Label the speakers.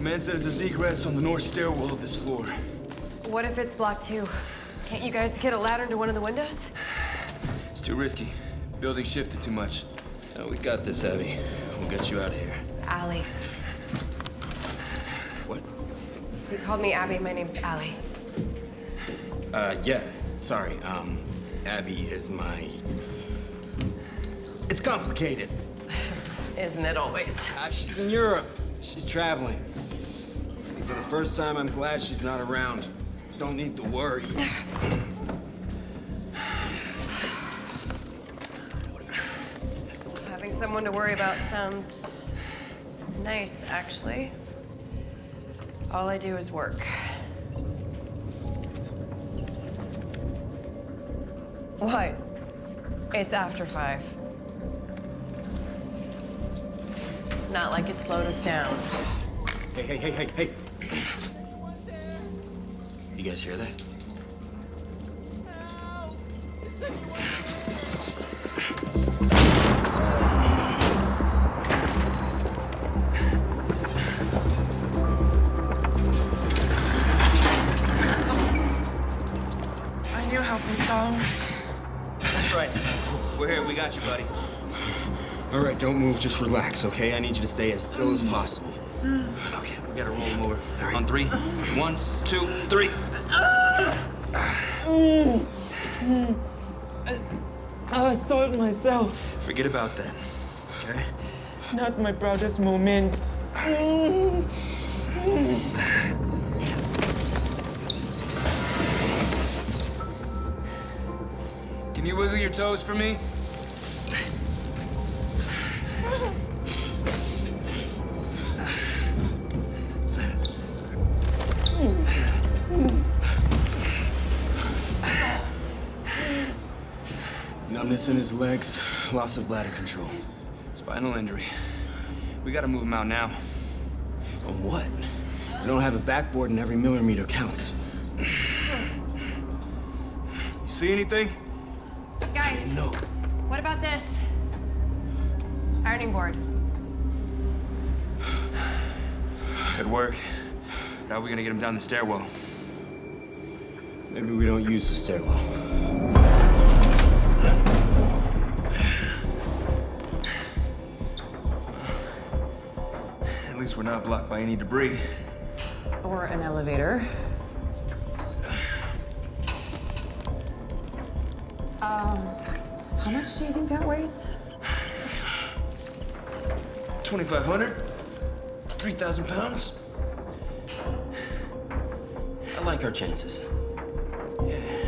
Speaker 1: Man says there's egress on the north stairwell of this floor.
Speaker 2: What if it's blocked too? Can't you guys get a ladder into one of the windows?
Speaker 1: It's too risky. Building shifted too much.
Speaker 3: No, we got this, Abby. We'll get you out of here.
Speaker 2: Allie.
Speaker 3: What?
Speaker 2: You called me Abby. My name's Allie.
Speaker 3: Uh, yeah. Sorry. Um, Abby is my. It's complicated.
Speaker 2: Isn't it always?
Speaker 3: Uh, she's in Europe. She's traveling. For the first time, I'm glad she's not around. Don't need to worry.
Speaker 2: Having someone to worry about sounds nice, actually. All I do is work. What? It's after five. It's not like it slowed us down.
Speaker 3: Hey, hey, hey, hey, hey. You guys hear that?
Speaker 4: I knew help would come.
Speaker 1: That's right. We're here. We got you, buddy.
Speaker 3: All right, don't move. Just relax, okay? I need you to stay as still as possible.
Speaker 1: Okay, we gotta roll him over. On three. One, two, three. Ah. Ah.
Speaker 4: I saw it myself,
Speaker 1: Forget about that. Okay?
Speaker 4: not my proudest moment.
Speaker 1: Can you wiggle your toes for me?
Speaker 3: Numbness in his legs, loss of bladder control.
Speaker 1: Spinal injury. We gotta move him out now.
Speaker 3: On what? We don't have a backboard and every millimeter counts.
Speaker 1: You see anything?
Speaker 2: Guys,
Speaker 3: No.
Speaker 2: what about this? Ironing board.
Speaker 1: Could work. How are we gonna get him down the stairwell?
Speaker 3: Maybe we don't use the stairwell.
Speaker 1: At least we're not blocked by any debris.
Speaker 5: Or an elevator. Um, how much do you think that weighs?
Speaker 1: 2,500? 3,000 pounds?
Speaker 3: I like our chances.
Speaker 1: Yeah.